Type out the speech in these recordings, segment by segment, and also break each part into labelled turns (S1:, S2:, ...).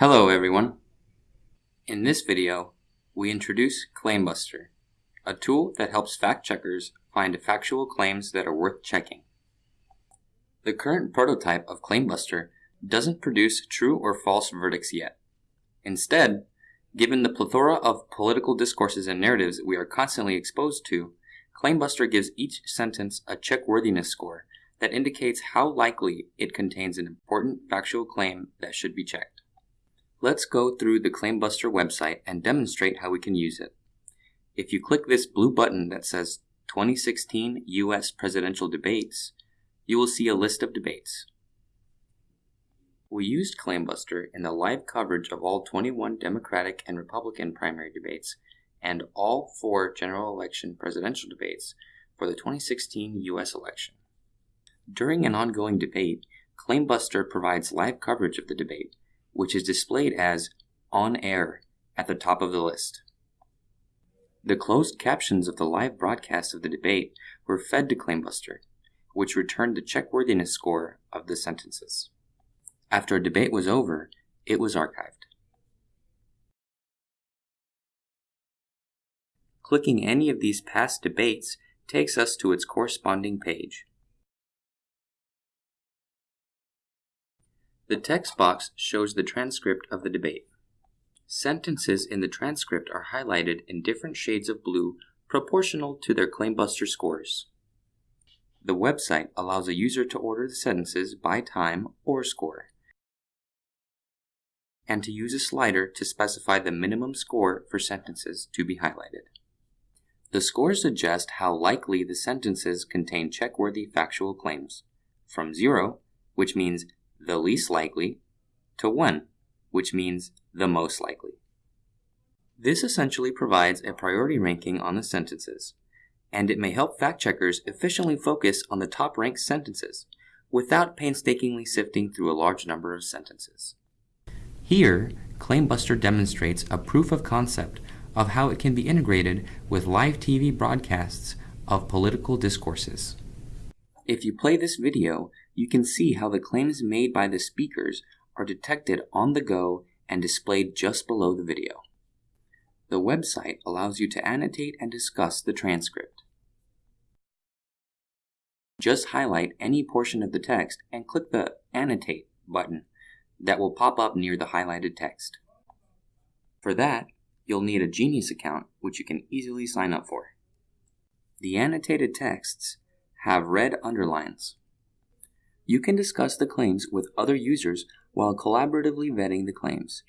S1: Hello everyone. In this video, we introduce ClaimBuster, a tool that helps fact checkers find factual claims that are worth checking. The current prototype of ClaimBuster doesn't produce true or false verdicts yet. Instead, given the plethora of political discourses and narratives we are constantly exposed to, ClaimBuster gives each sentence a checkworthiness score that indicates how likely it contains an important factual claim that should be checked. Let's go through the ClaimBuster website and demonstrate how we can use it. If you click this blue button that says 2016 US Presidential Debates, you will see a list of debates. We used ClaimBuster in the live coverage of all 21 Democratic and Republican primary debates and all four general election presidential debates for the 2016 US election. During an ongoing debate, ClaimBuster provides live coverage of the debate which is displayed as on air at the top of the list. The closed captions of the live broadcast of the debate were fed to ClaimBuster, which returned the checkworthiness score of the sentences. After a debate was over, it was archived. Clicking any of these past debates takes us to its corresponding page. The text box shows the transcript of the debate. Sentences in the transcript are highlighted in different shades of blue proportional to their ClaimBuster scores. The website allows a user to order the sentences by time or score, and to use a slider to specify the minimum score for sentences to be highlighted. The scores suggest how likely the sentences contain checkworthy factual claims, from 0, which means the least likely, to 1, which means the most likely. This essentially provides a priority ranking on the sentences, and it may help fact checkers efficiently focus on the top ranked sentences without painstakingly sifting through a large number of sentences. Here, ClaimBuster demonstrates a proof of concept of how it can be integrated with live TV broadcasts of political discourses. If you play this video, you can see how the claims made by the speakers are detected on the go and displayed just below the video. The website allows you to annotate and discuss the transcript. Just highlight any portion of the text and click the Annotate button that will pop up near the highlighted text. For that, you'll need a Genius account, which you can easily sign up for. The annotated texts have red underlines. You can discuss the claims with other users while collaboratively vetting the claims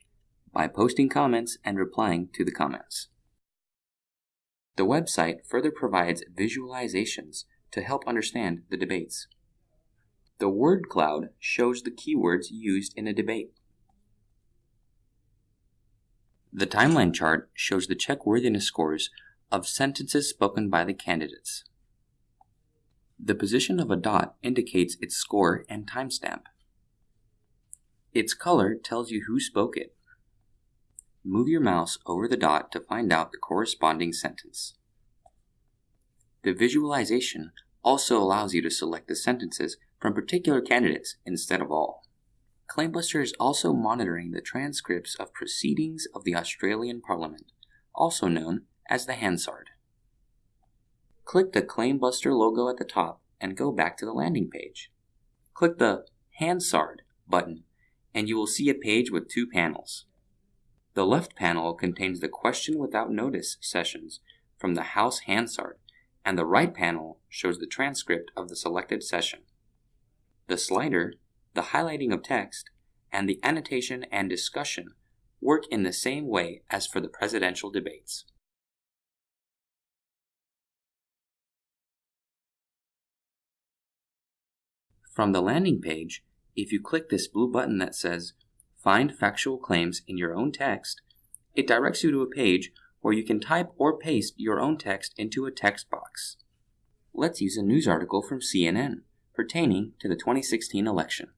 S1: by posting comments and replying to the comments. The website further provides visualizations to help understand the debates. The word cloud shows the keywords used in a debate. The timeline chart shows the checkworthiness scores of sentences spoken by the candidates. The position of a dot indicates its score and timestamp. Its color tells you who spoke it. Move your mouse over the dot to find out the corresponding sentence. The visualization also allows you to select the sentences from particular candidates instead of all. ClaimBuster is also monitoring the transcripts of proceedings of the Australian Parliament, also known as the Hansard. Click the ClaimBuster logo at the top and go back to the landing page. Click the Hansard button and you will see a page with two panels. The left panel contains the question without notice sessions from the House Hansard and the right panel shows the transcript of the selected session. The slider, the highlighting of text, and the annotation and discussion work in the same way as for the presidential debates. From the landing page, if you click this blue button that says Find Factual Claims in your own text, it directs you to a page where you can type or paste your own text into a text box. Let's use a news article from CNN pertaining to the 2016 election.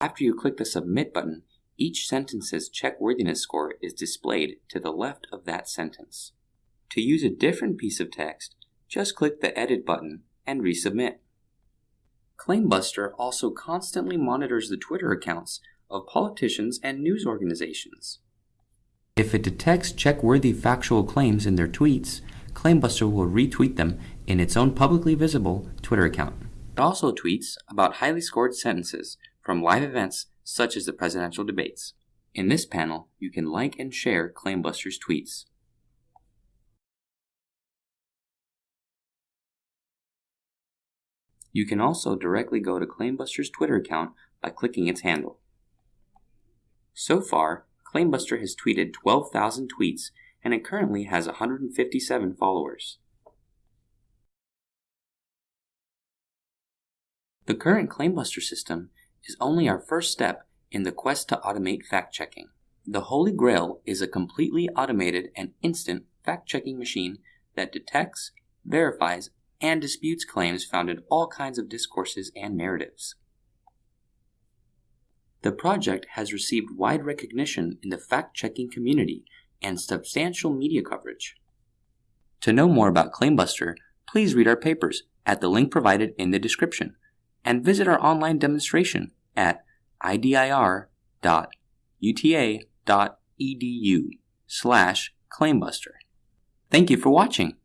S1: After you click the Submit button, Each sentence's checkworthiness score is displayed to the left of that sentence. To use a different piece of text, just click the Edit button and resubmit. Claimbuster also constantly monitors the Twitter accounts of politicians and news organizations. If it detects check-worthy factual claims in their tweets, Claimbuster will retweet them in its own publicly visible Twitter account. It also tweets about highly scored sentences from live events such as the presidential debates. In this panel, you can like and share Claimbuster's tweets. You can also directly go to Claimbuster's Twitter account by clicking its handle. So far, Claimbuster has tweeted 12,000 tweets and it currently has 157 followers. The current Claimbuster system is only our first step in the quest to automate fact-checking. The Holy Grail is a completely automated and instant fact-checking machine that detects, verifies, and disputes claims found in all kinds of discourses and narratives. The project has received wide recognition in the fact-checking community and substantial media coverage. To know more about Claimbuster, please read our papers at the link provided in the description and visit our online demonstration at idir.uta.edu slash claimbuster. Thank you for watching.